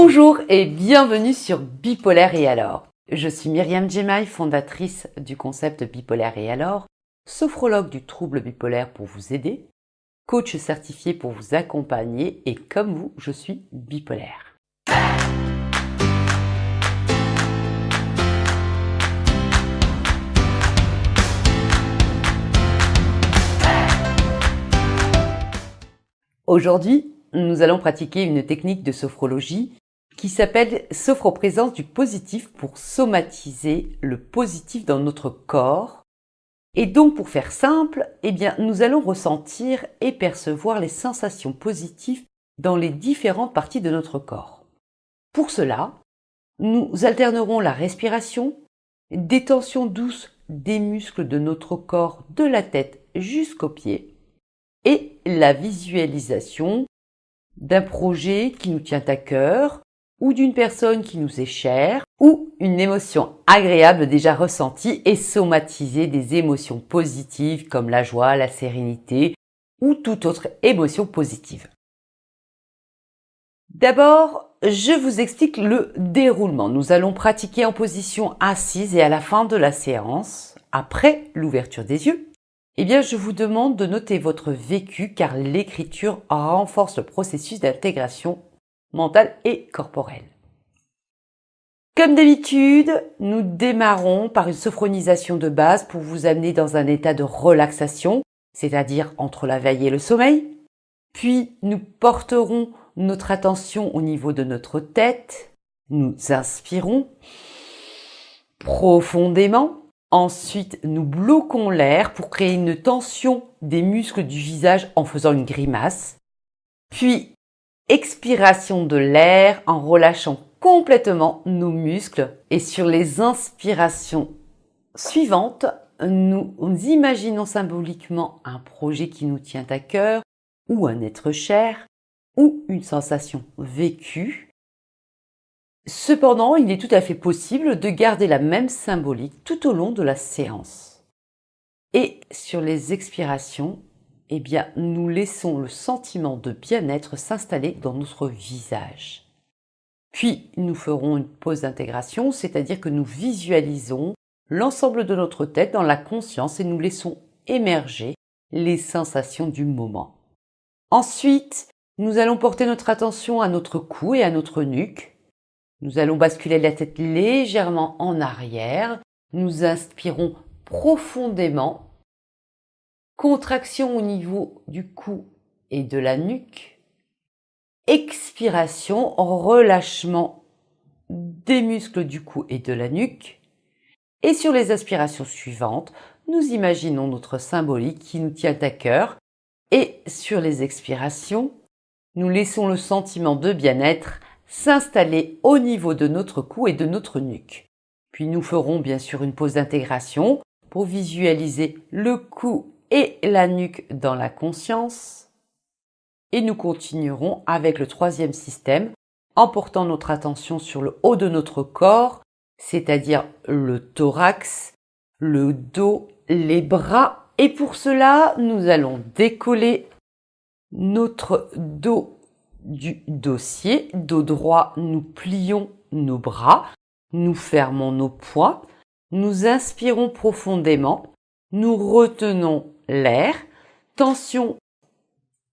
Bonjour et bienvenue sur Bipolaire et alors. Je suis Myriam Djemai, fondatrice du concept Bipolaire et alors, sophrologue du trouble bipolaire pour vous aider, coach certifié pour vous accompagner et comme vous, je suis bipolaire. Aujourd'hui, nous allons pratiquer une technique de sophrologie qui s'appelle sophroprésence du positif pour somatiser le positif dans notre corps. Et donc, pour faire simple, eh bien, nous allons ressentir et percevoir les sensations positives dans les différentes parties de notre corps. Pour cela, nous alternerons la respiration, des tensions douces des muscles de notre corps de la tête jusqu'aux pieds et la visualisation d'un projet qui nous tient à cœur ou d'une personne qui nous est chère ou une émotion agréable déjà ressentie et somatiser des émotions positives comme la joie, la sérénité ou toute autre émotion positive. D'abord, je vous explique le déroulement. Nous allons pratiquer en position assise et à la fin de la séance, après l'ouverture des yeux, eh bien, je vous demande de noter votre vécu car l'écriture renforce le processus d'intégration mentale et corporelle. Comme d'habitude, nous démarrons par une sophronisation de base pour vous amener dans un état de relaxation, c'est-à-dire entre la veille et le sommeil. Puis, nous porterons notre attention au niveau de notre tête. Nous inspirons profondément Ensuite, nous bloquons l'air pour créer une tension des muscles du visage en faisant une grimace. Puis, expiration de l'air en relâchant complètement nos muscles. Et sur les inspirations suivantes, nous imaginons symboliquement un projet qui nous tient à cœur ou un être cher ou une sensation vécue Cependant, il est tout à fait possible de garder la même symbolique tout au long de la séance. Et sur les expirations, eh bien, nous laissons le sentiment de bien-être s'installer dans notre visage. Puis, nous ferons une pause d'intégration, c'est-à-dire que nous visualisons l'ensemble de notre tête dans la conscience et nous laissons émerger les sensations du moment. Ensuite, nous allons porter notre attention à notre cou et à notre nuque, nous allons basculer la tête légèrement en arrière. Nous inspirons profondément. Contraction au niveau du cou et de la nuque. Expiration, relâchement des muscles du cou et de la nuque. Et sur les aspirations suivantes, nous imaginons notre symbolique qui nous tient à cœur. Et sur les expirations, nous laissons le sentiment de bien-être s'installer au niveau de notre cou et de notre nuque. Puis nous ferons bien sûr une pause d'intégration pour visualiser le cou et la nuque dans la conscience. Et nous continuerons avec le troisième système en portant notre attention sur le haut de notre corps, c'est-à-dire le thorax, le dos, les bras. Et pour cela, nous allons décoller notre dos du dossier. Dos droit, nous plions nos bras, nous fermons nos poings, nous inspirons profondément, nous retenons l'air, tension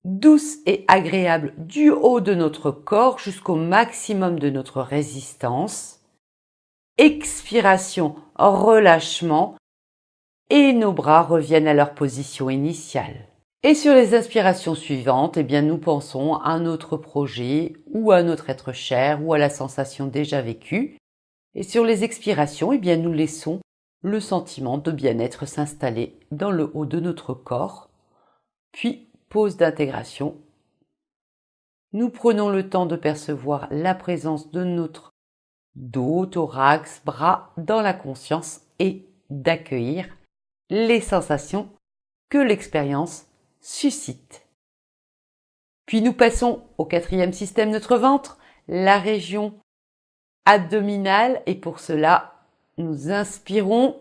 douce et agréable du haut de notre corps jusqu'au maximum de notre résistance. Expiration, relâchement et nos bras reviennent à leur position initiale. Et sur les inspirations suivantes, eh bien, nous pensons à un autre projet ou à notre être cher ou à la sensation déjà vécue. Et sur les expirations, eh bien, nous laissons le sentiment de bien-être s'installer dans le haut de notre corps. Puis, pause d'intégration. Nous prenons le temps de percevoir la présence de notre dos, thorax, bras dans la conscience et d'accueillir les sensations que l'expérience suscite. Puis nous passons au quatrième système, notre ventre, la région abdominale, et pour cela, nous inspirons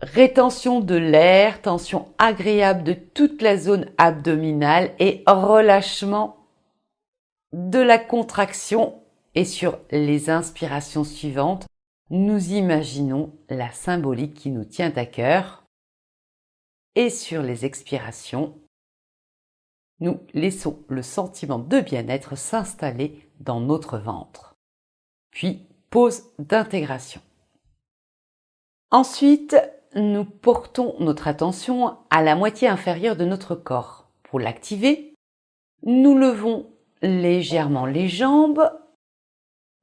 rétention de l'air, tension agréable de toute la zone abdominale et relâchement de la contraction et sur les inspirations suivantes, nous imaginons la symbolique qui nous tient à cœur. Et sur les expirations, nous laissons le sentiment de bien-être s'installer dans notre ventre. Puis, pause d'intégration. Ensuite, nous portons notre attention à la moitié inférieure de notre corps. Pour l'activer, nous levons légèrement les jambes,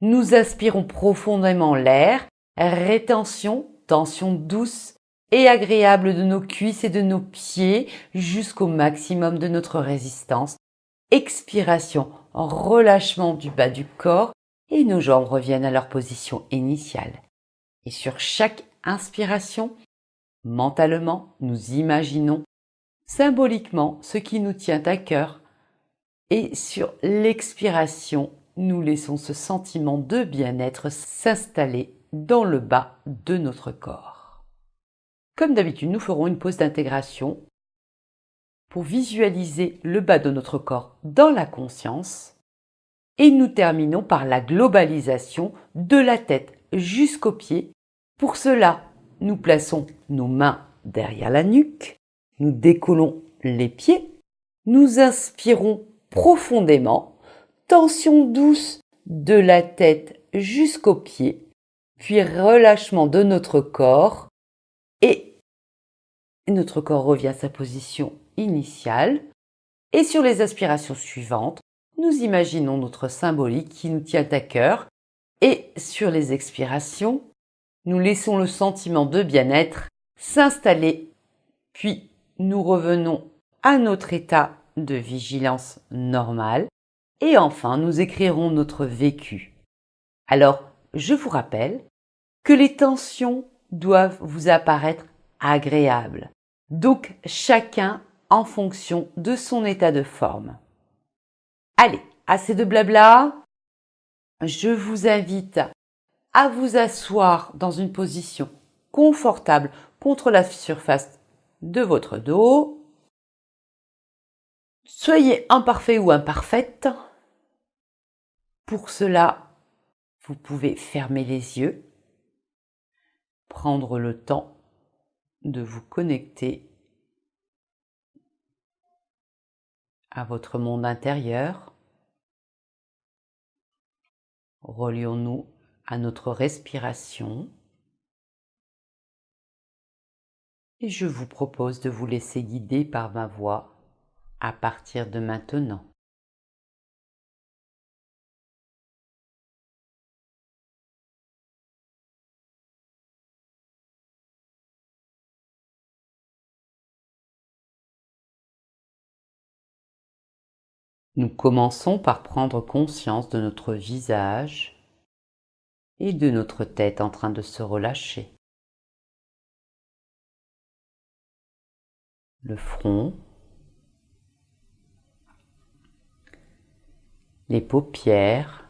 nous aspirons profondément l'air, rétention, tension douce et agréable de nos cuisses et de nos pieds jusqu'au maximum de notre résistance. Expiration, relâchement du bas du corps et nos jambes reviennent à leur position initiale. Et sur chaque inspiration, mentalement, nous imaginons symboliquement ce qui nous tient à cœur et sur l'expiration, nous laissons ce sentiment de bien-être s'installer dans le bas de notre corps. Comme d'habitude, nous ferons une pause d'intégration pour visualiser le bas de notre corps dans la conscience et nous terminons par la globalisation de la tête jusqu'aux pieds. Pour cela, nous plaçons nos mains derrière la nuque, nous décollons les pieds, nous inspirons profondément, tension douce de la tête jusqu'aux pieds, puis relâchement de notre corps et notre corps revient à sa position initiale. Et sur les aspirations suivantes, nous imaginons notre symbolique qui nous tient à cœur et sur les expirations, nous laissons le sentiment de bien-être s'installer, puis nous revenons à notre état de vigilance normale et enfin nous écrirons notre vécu. Alors, je vous rappelle que les tensions doivent vous apparaître agréables, donc chacun en fonction de son état de forme. Allez, assez de blabla. Je vous invite à vous asseoir dans une position confortable contre la surface de votre dos Soyez imparfait ou imparfaite. Pour cela, vous pouvez fermer les yeux, prendre le temps de vous connecter à votre monde intérieur. Relions-nous à notre respiration. Et je vous propose de vous laisser guider par ma voix à partir de maintenant. Nous commençons par prendre conscience de notre visage et de notre tête en train de se relâcher. Le front, les paupières,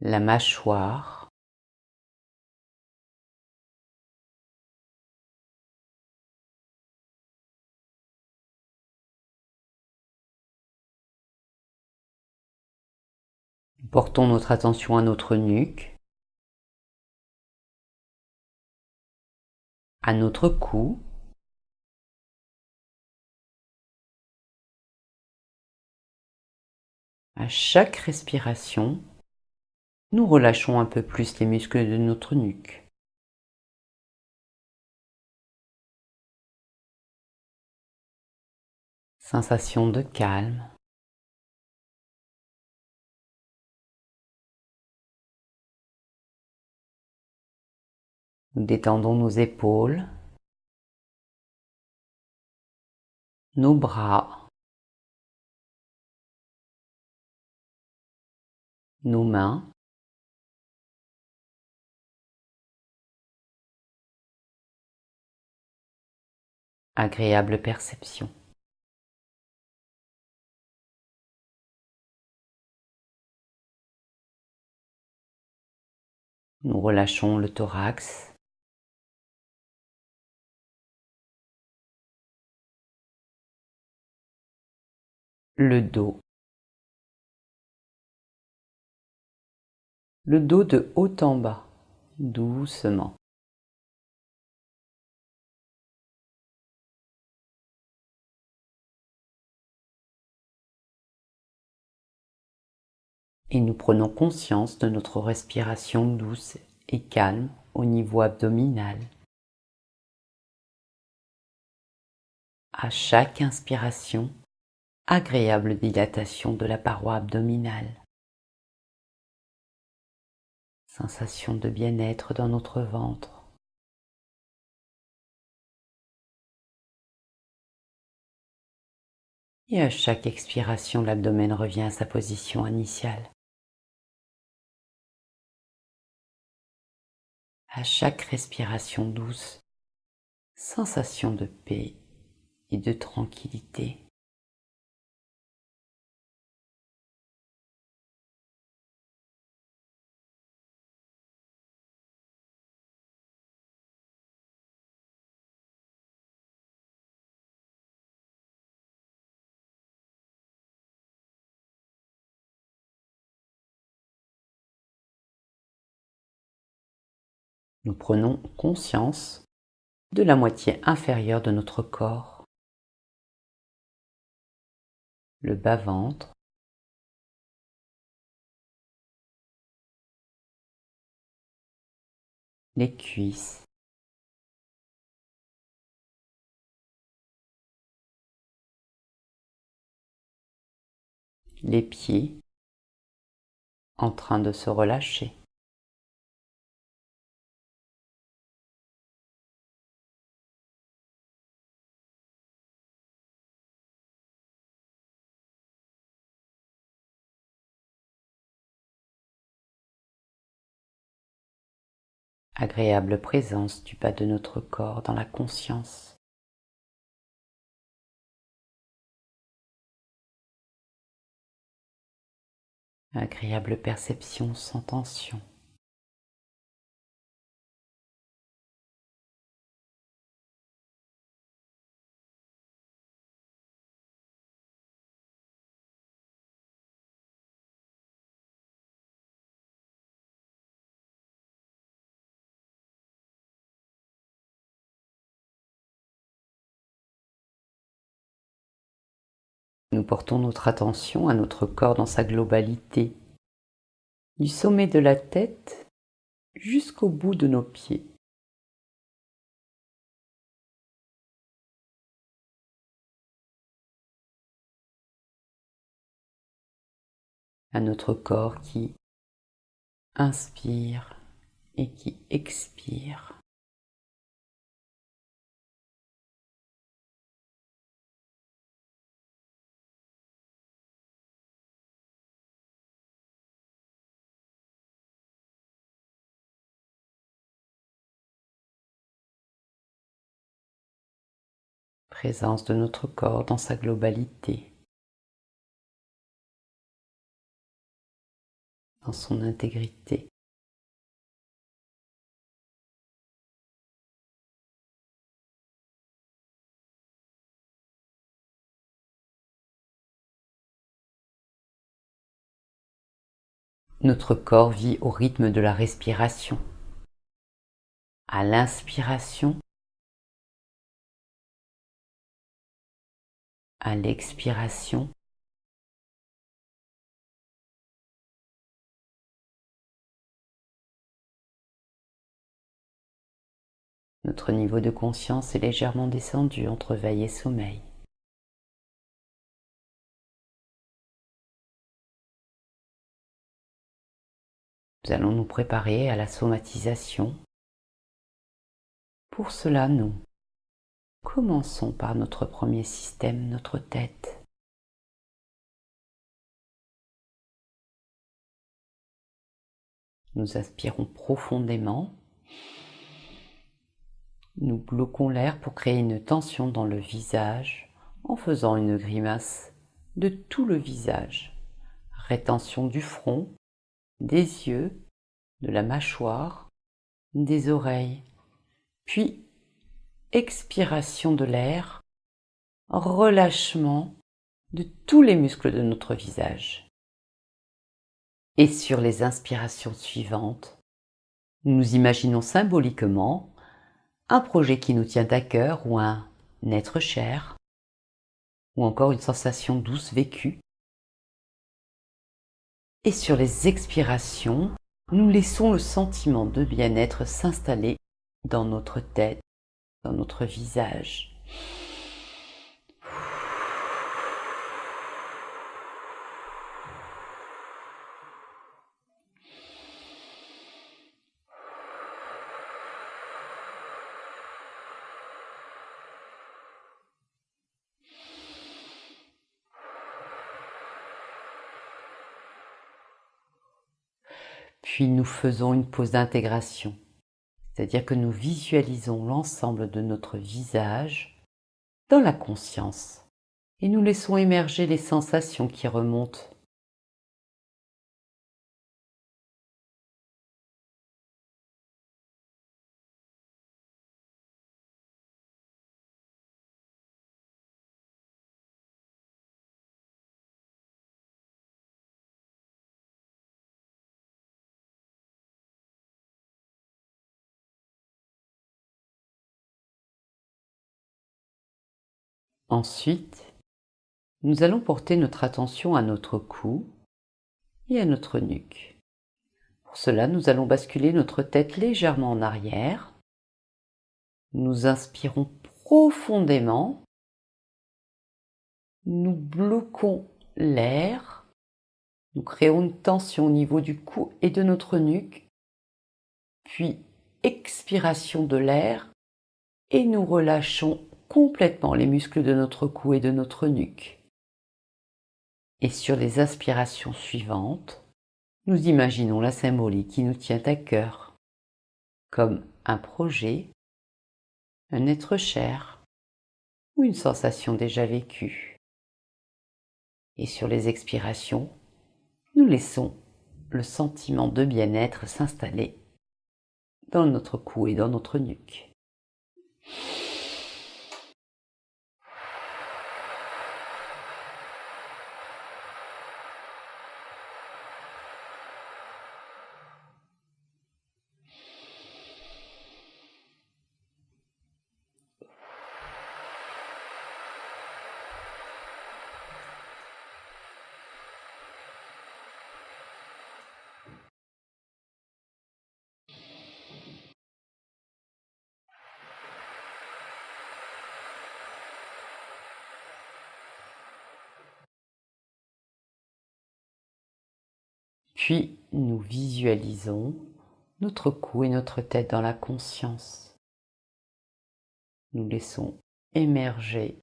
la mâchoire, Portons notre attention à notre nuque, à notre cou, À chaque respiration, nous relâchons un peu plus les muscles de notre nuque. Sensation de calme. Nous détendons nos épaules, nos bras, nos mains, agréable perception. Nous relâchons le thorax. Le dos, le dos de haut en bas, doucement. Et nous prenons conscience de notre respiration douce et calme au niveau abdominal. À chaque inspiration, agréable dilatation de la paroi abdominale. Sensation de bien-être dans notre ventre. Et à chaque expiration, l'abdomen revient à sa position initiale. À chaque respiration douce, sensation de paix et de tranquillité. Nous prenons conscience de la moitié inférieure de notre corps, le bas-ventre, les cuisses, les pieds. En train de se relâcher. Agréable présence du bas de notre corps dans la conscience. Agréable perception sans tension. Portons notre attention à notre corps dans sa globalité, du sommet de la tête jusqu'au bout de nos pieds. à notre corps qui inspire et qui expire. Présence de notre corps dans sa globalité, dans son intégrité. Notre corps vit au rythme de la respiration. À l'inspiration, à l'expiration. Notre niveau de conscience est légèrement descendu entre veille et sommeil. Nous allons nous préparer à la somatisation. Pour cela, nous Commençons par notre premier système, notre tête. Nous aspirons profondément. Nous bloquons l'air pour créer une tension dans le visage en faisant une grimace de tout le visage. Rétention du front, des yeux, de la mâchoire, des oreilles, puis expiration de l'air, relâchement de tous les muscles de notre visage. Et sur les inspirations suivantes, nous imaginons symboliquement un projet qui nous tient à cœur ou un être cher, ou encore une sensation douce vécue. Et sur les expirations, nous laissons le sentiment de bien-être s'installer dans notre tête, dans notre visage. Puis nous faisons une pause d'intégration, c'est-à-dire que nous visualisons l'ensemble de notre visage dans la conscience et nous laissons émerger les sensations qui remontent. Ensuite, nous allons porter notre attention à notre cou et à notre nuque. Pour cela, nous allons basculer notre tête légèrement en arrière. Nous inspirons profondément. Nous bloquons l'air. Nous créons une tension au niveau du cou et de notre nuque. Puis, expiration de l'air et nous relâchons complètement les muscles de notre cou et de notre nuque. Et sur les aspirations suivantes, nous imaginons la symbolique qui nous tient à cœur, comme un projet, un être cher ou une sensation déjà vécue. Et sur les expirations, nous laissons le sentiment de bien-être s'installer dans notre cou et dans notre nuque. Puis nous visualisons notre cou et notre tête dans la conscience. Nous laissons émerger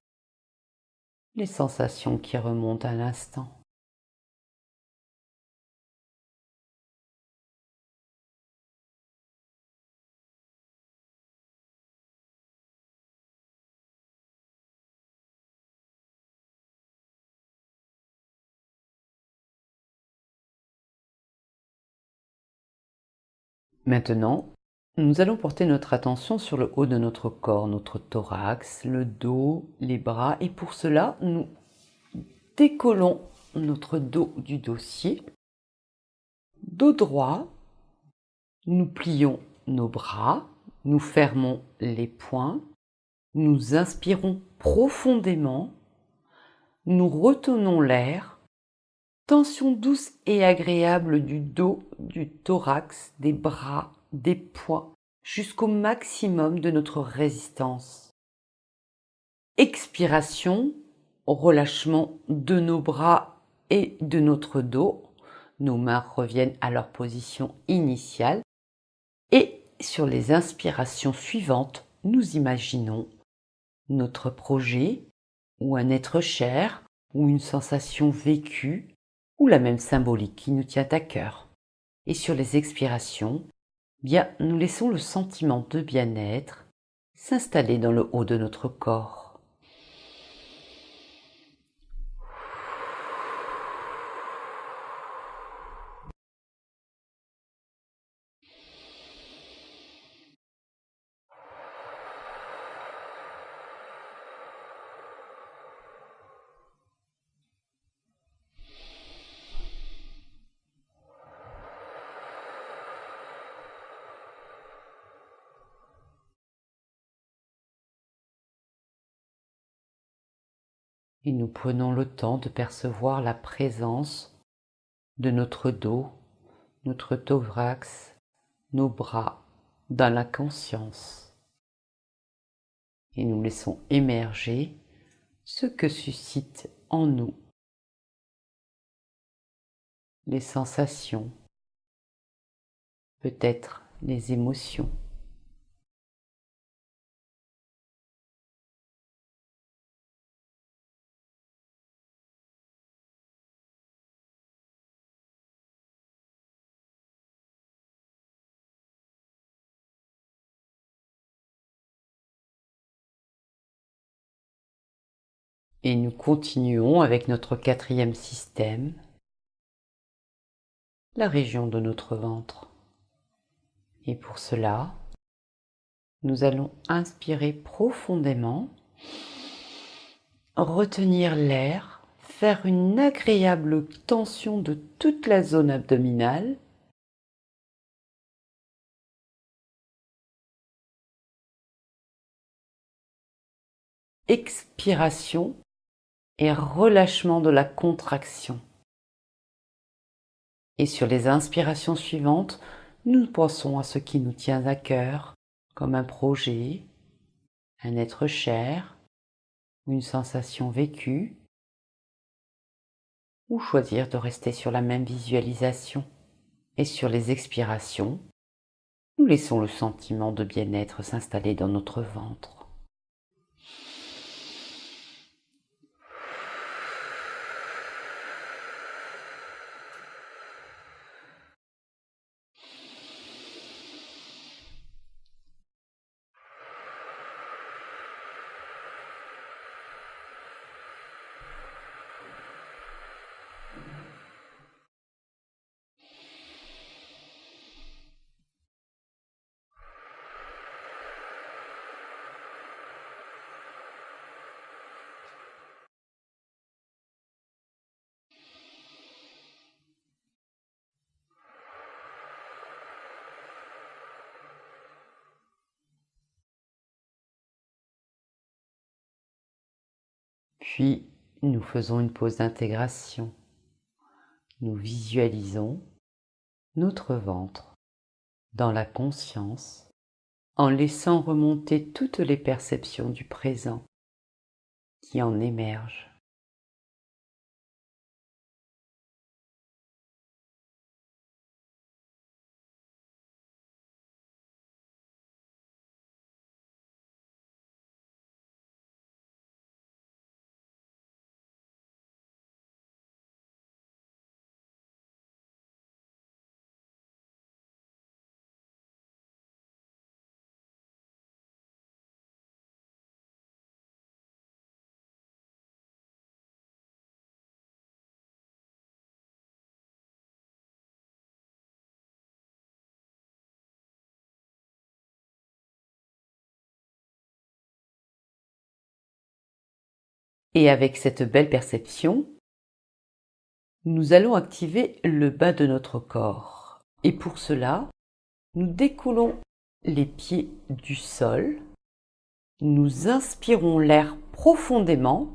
les sensations qui remontent à l'instant. Maintenant, nous allons porter notre attention sur le haut de notre corps, notre thorax, le dos, les bras et pour cela, nous décollons notre dos du dossier, dos droit, nous plions nos bras, nous fermons les poings, nous inspirons profondément, nous retenons l'air Tension douce et agréable du dos, du thorax, des bras, des poings, jusqu'au maximum de notre résistance. Expiration, relâchement de nos bras et de notre dos. Nos mains reviennent à leur position initiale. Et sur les inspirations suivantes, nous imaginons notre projet ou un être cher ou une sensation vécue ou la même symbolique qui nous tient à cœur. Et sur les expirations, bien nous laissons le sentiment de bien-être s'installer dans le haut de notre corps. Prenons le temps de percevoir la présence de notre dos, notre thorax, nos bras dans la conscience. Et nous laissons émerger ce que suscite en nous les sensations, peut-être les émotions. Et nous continuons avec notre quatrième système, la région de notre ventre. Et pour cela, nous allons inspirer profondément, retenir l'air, faire une agréable tension de toute la zone abdominale. Expiration et relâchement de la contraction. Et sur les inspirations suivantes, nous pensons à ce qui nous tient à cœur, comme un projet, un être cher, une sensation vécue, ou choisir de rester sur la même visualisation. Et sur les expirations, nous laissons le sentiment de bien-être s'installer dans notre ventre. Puis nous faisons une pause d'intégration. Nous visualisons notre ventre dans la conscience en laissant remonter toutes les perceptions du présent qui en émergent. Et avec cette belle perception, nous allons activer le bas de notre corps. Et pour cela, nous découlons les pieds du sol, nous inspirons l'air profondément,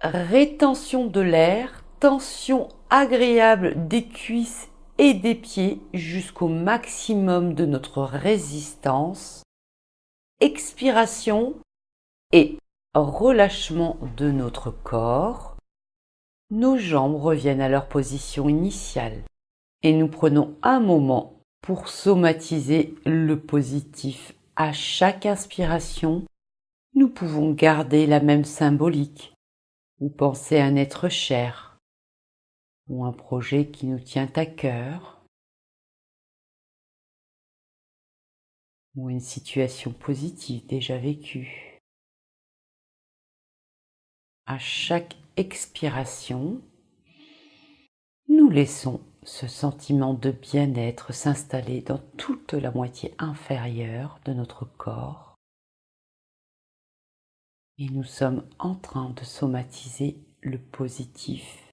rétention de l'air, tension agréable des cuisses et des pieds jusqu'au maximum de notre résistance, expiration et relâchement de notre corps, nos jambes reviennent à leur position initiale et nous prenons un moment pour somatiser le positif. À chaque inspiration, nous pouvons garder la même symbolique ou penser à un être cher ou un projet qui nous tient à cœur ou une situation positive déjà vécue à chaque expiration, nous laissons ce sentiment de bien-être s'installer dans toute la moitié inférieure de notre corps. Et nous sommes en train de somatiser le positif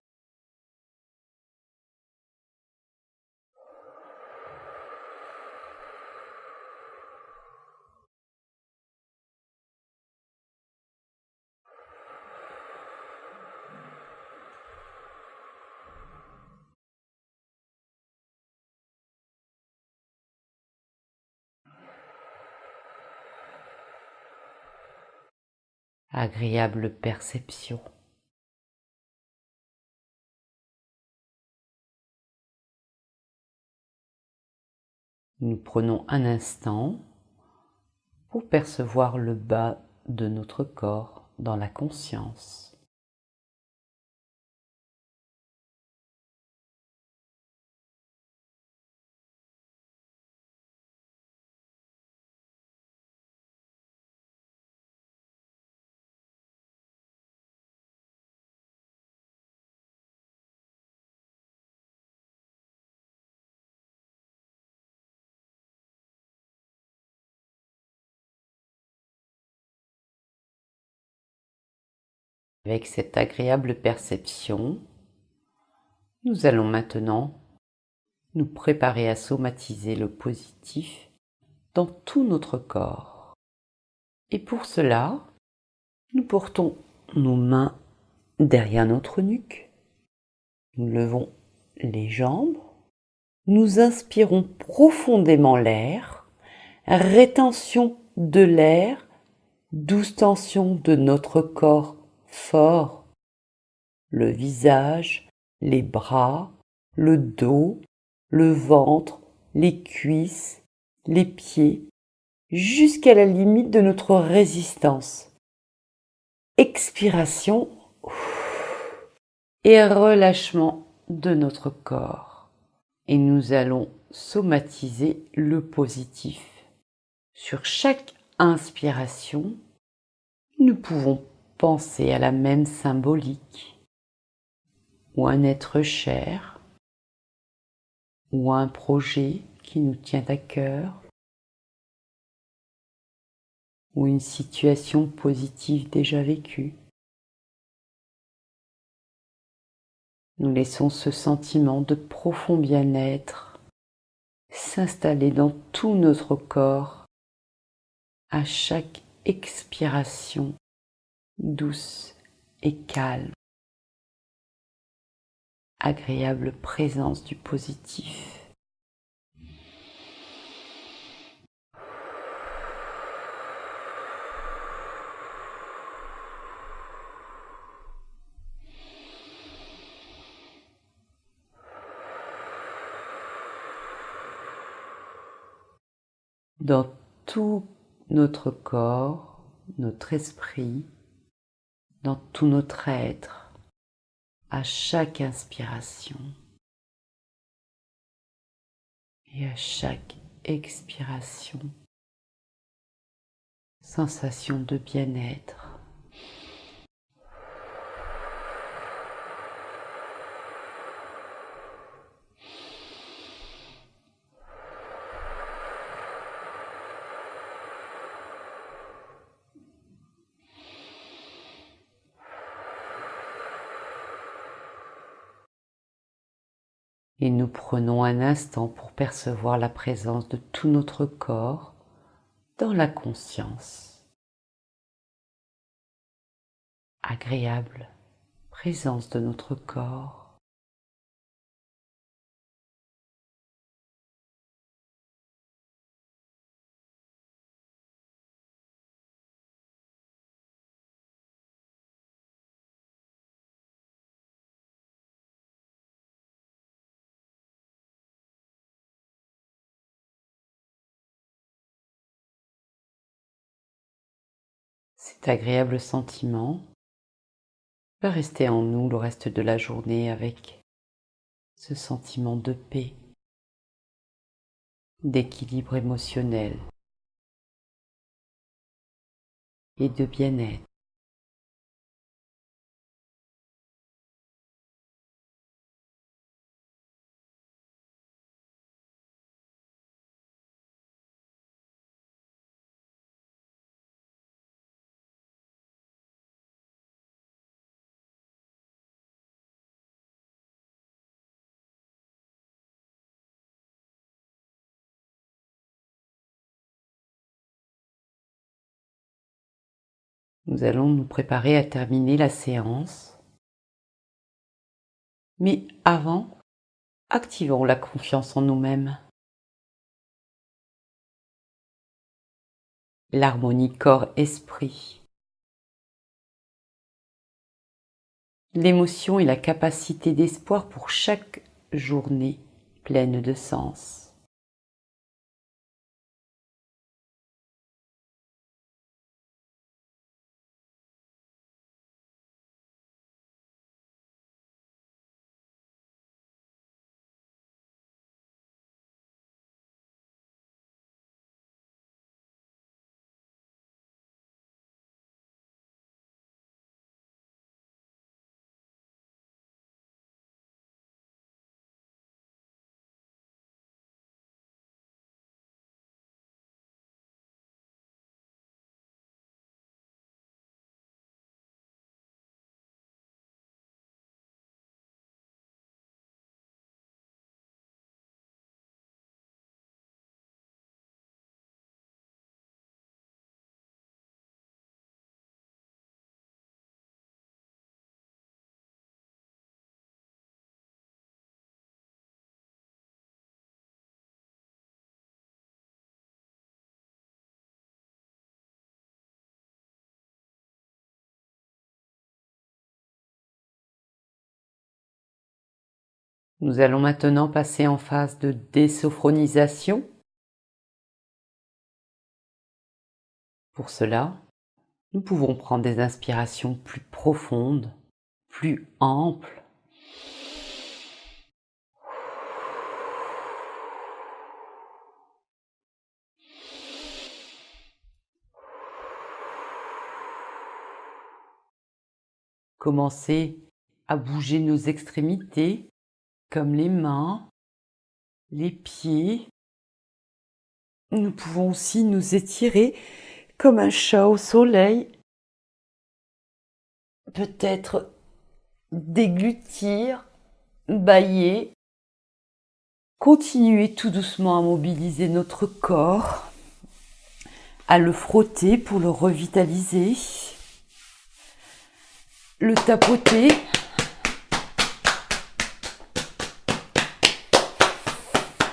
agréable perception. Nous prenons un instant pour percevoir le bas de notre corps dans la conscience. Avec cette agréable perception, nous allons maintenant nous préparer à somatiser le positif dans tout notre corps. Et pour cela, nous portons nos mains derrière notre nuque, nous levons les jambes, nous inspirons profondément l'air, rétention de l'air, douce tension de notre corps fort. Le visage, les bras, le dos, le ventre, les cuisses, les pieds, jusqu'à la limite de notre résistance. Expiration et relâchement de notre corps. Et nous allons somatiser le positif. Sur chaque inspiration, nous pouvons penser à la même symbolique, ou un être cher, ou un projet qui nous tient à cœur, ou une situation positive déjà vécue. Nous laissons ce sentiment de profond bien-être s'installer dans tout notre corps à chaque expiration douce et calme, agréable présence du positif. Dans tout notre corps, notre esprit, dans tout notre être à chaque inspiration et à chaque expiration. Sensation de bien-être. et nous prenons un instant pour percevoir la présence de tout notre corps dans la conscience. Agréable présence de notre corps Cet agréable sentiment va rester en nous le reste de la journée avec ce sentiment de paix, d'équilibre émotionnel et de bien-être. Nous allons nous préparer à terminer la séance. Mais avant, activons la confiance en nous-mêmes. L'harmonie corps-esprit. L'émotion et la capacité d'espoir pour chaque journée pleine de sens. Nous allons maintenant passer en phase de désophronisation. Pour cela, nous pouvons prendre des inspirations plus profondes, plus amples. Commencer à bouger nos extrémités comme les mains, les pieds. Nous pouvons aussi nous étirer comme un chat au soleil. Peut-être déglutir, bailler. Continuer tout doucement à mobiliser notre corps, à le frotter pour le revitaliser, le tapoter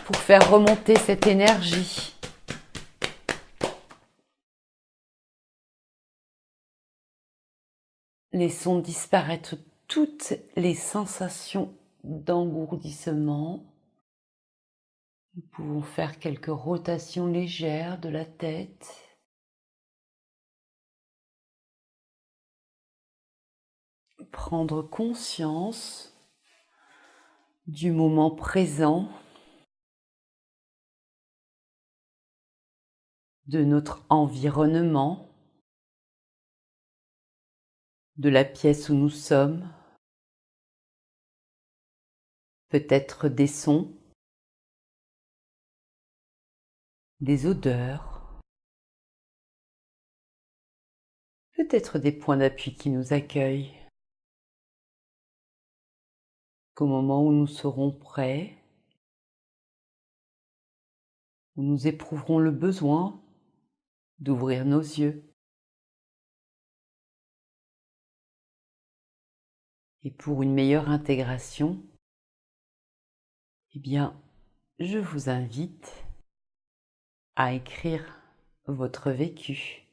pour faire remonter cette énergie. Laissons disparaître toutes les sensations d'engourdissement. Nous pouvons faire quelques rotations légères de la tête. Prendre conscience du moment présent de notre environnement, de la pièce où nous sommes, peut-être des sons, des odeurs, peut-être des points d'appui qui nous accueillent. Qu'au moment où nous serons prêts, où nous éprouverons le besoin d'ouvrir nos yeux. Et pour une meilleure intégration, eh bien, je vous invite à écrire votre vécu.